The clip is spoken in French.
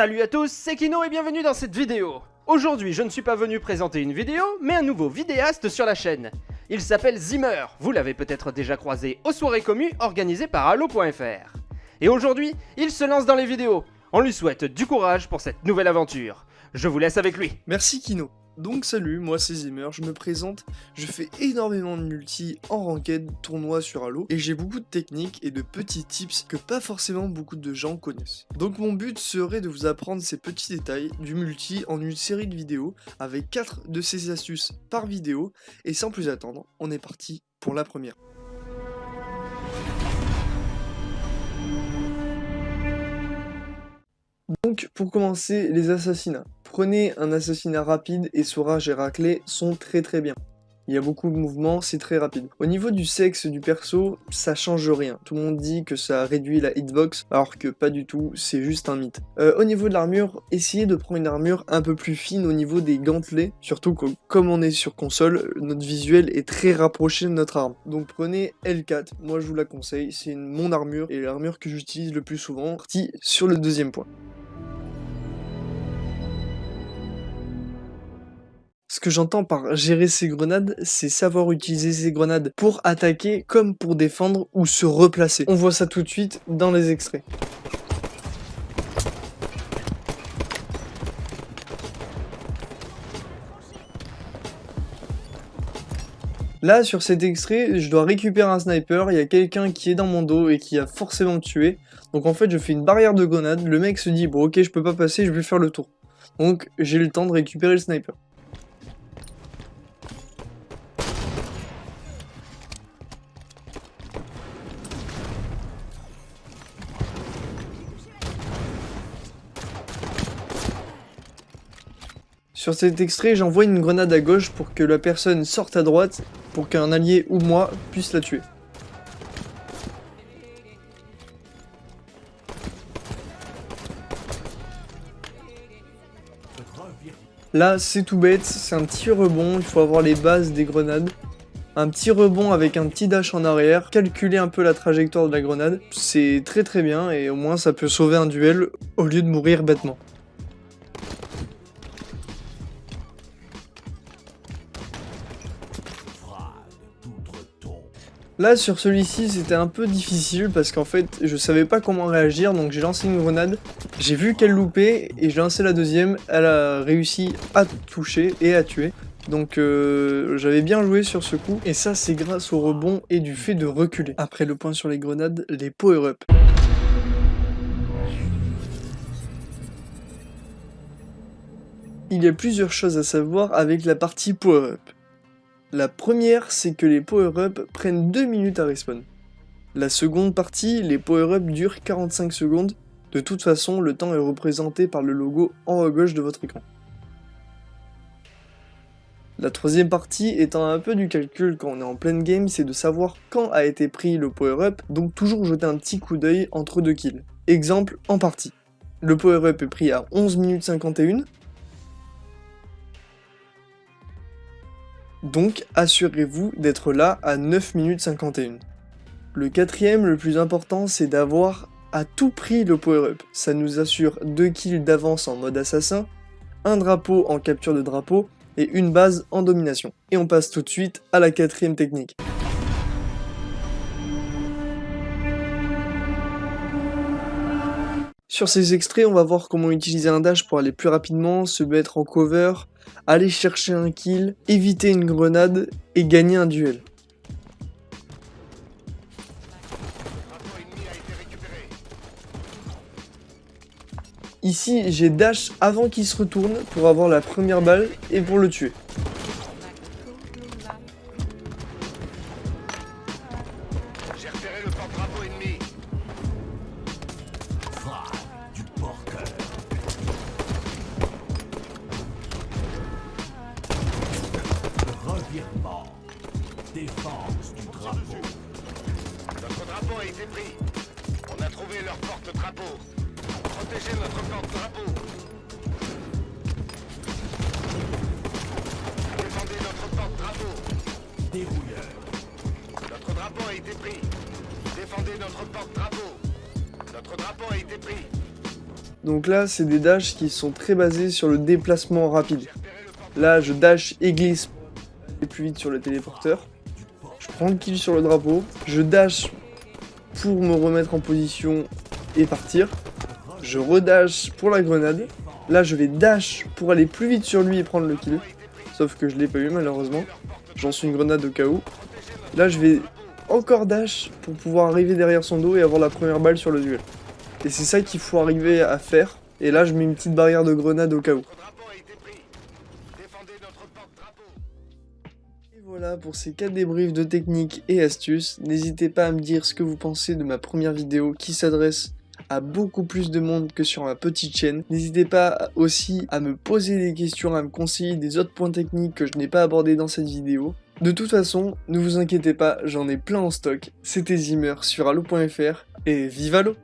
Salut à tous, c'est Kino et bienvenue dans cette vidéo Aujourd'hui, je ne suis pas venu présenter une vidéo, mais un nouveau vidéaste sur la chaîne. Il s'appelle Zimmer, vous l'avez peut-être déjà croisé aux soirées communes organisées par Halo.fr. Et aujourd'hui, il se lance dans les vidéos. On lui souhaite du courage pour cette nouvelle aventure. Je vous laisse avec lui. Merci Kino. Donc salut, moi c'est Zimmer, je me présente, je fais énormément de multi en ranked, tournoi sur Halo, et j'ai beaucoup de techniques et de petits tips que pas forcément beaucoup de gens connaissent. Donc mon but serait de vous apprendre ces petits détails du multi en une série de vidéos avec 4 de ces astuces par vidéo, et sans plus attendre, on est parti pour la première. Donc, pour commencer, les assassinats. Prenez un assassinat rapide et Sourage et Raclé sont très très bien. Il y a beaucoup de mouvements, c'est très rapide. Au niveau du sexe du perso, ça change rien. Tout le monde dit que ça réduit la hitbox, alors que pas du tout, c'est juste un mythe. Euh, au niveau de l'armure, essayez de prendre une armure un peu plus fine au niveau des gantelets, surtout que comme on est sur console, notre visuel est très rapproché de notre arme. Donc prenez L4, moi je vous la conseille, c'est mon armure et l'armure que j'utilise le plus souvent. Parti sur le deuxième point. Ce que j'entends par gérer ses grenades, c'est savoir utiliser ses grenades pour attaquer comme pour défendre ou se replacer. On voit ça tout de suite dans les extraits. Là, sur cet extrait, je dois récupérer un sniper, il y a quelqu'un qui est dans mon dos et qui a forcément tué. Donc en fait, je fais une barrière de grenade, le mec se dit « Bon ok, je peux pas passer, je vais faire le tour ». Donc j'ai le temps de récupérer le sniper. Sur cet extrait, j'envoie une grenade à gauche pour que la personne sorte à droite, pour qu'un allié ou moi puisse la tuer. Là, c'est tout bête, c'est un petit rebond, il faut avoir les bases des grenades. Un petit rebond avec un petit dash en arrière, calculer un peu la trajectoire de la grenade, c'est très très bien et au moins ça peut sauver un duel au lieu de mourir bêtement. Là, sur celui-ci, c'était un peu difficile parce qu'en fait, je savais pas comment réagir, donc j'ai lancé une grenade. J'ai vu qu'elle loupait et j'ai lancé la deuxième. Elle a réussi à toucher et à tuer. Donc euh, j'avais bien joué sur ce coup, et ça c'est grâce au rebond et du fait de reculer. Après le point sur les grenades, les power-up. Il y a plusieurs choses à savoir avec la partie power-up. La première, c'est que les power-up prennent 2 minutes à respawn. La seconde partie, les power-up durent 45 secondes. De toute façon, le temps est représenté par le logo en haut à gauche de votre écran. La troisième partie étant un peu du calcul quand on est en pleine game, c'est de savoir quand a été pris le power-up, donc toujours jeter un petit coup d'œil entre deux kills. Exemple en partie. Le power-up est pris à 11 minutes 51, Donc assurez-vous d'être là à 9 minutes 51. Le quatrième, le plus important, c'est d'avoir à tout prix le power-up. Ça nous assure 2 kills d'avance en mode assassin, un drapeau en capture de drapeau, et une base en domination. Et on passe tout de suite à la quatrième technique. Sur ces extraits, on va voir comment utiliser un dash pour aller plus rapidement, se mettre en cover, aller chercher un kill, éviter une grenade et gagner un duel. Ici, j'ai dash avant qu'il se retourne pour avoir la première balle et pour le tuer. Drapeau a été pris. On a trouvé leur porte-drapeau. Protégez notre porte-drapeau. Défendez notre porte-drapeau. Dérouilleur. Notre drapeau a été pris. Défendez notre porte-drapeau. Notre drapeau a été pris. Donc là, c'est des dashs qui sont très basés sur le déplacement rapide. Là, je dash et glisse et plus vite sur le téléporteur. Je prends le kill sur le drapeau. Je dash pour me remettre en position et partir. Je redash pour la grenade. Là, je vais dash pour aller plus vite sur lui et prendre le kill. Sauf que je l'ai pas eu malheureusement. J'en suis une grenade au cas où. Là, je vais encore dash pour pouvoir arriver derrière son dos et avoir la première balle sur le duel. Et c'est ça qu'il faut arriver à faire. Et là, je mets une petite barrière de grenade au cas où. Voilà pour ces 4 débriefs de techniques et astuces. N'hésitez pas à me dire ce que vous pensez de ma première vidéo qui s'adresse à beaucoup plus de monde que sur ma petite chaîne. N'hésitez pas aussi à me poser des questions, à me conseiller des autres points techniques que je n'ai pas abordés dans cette vidéo. De toute façon, ne vous inquiétez pas, j'en ai plein en stock. C'était Zimmer sur Halo.fr et vive Halo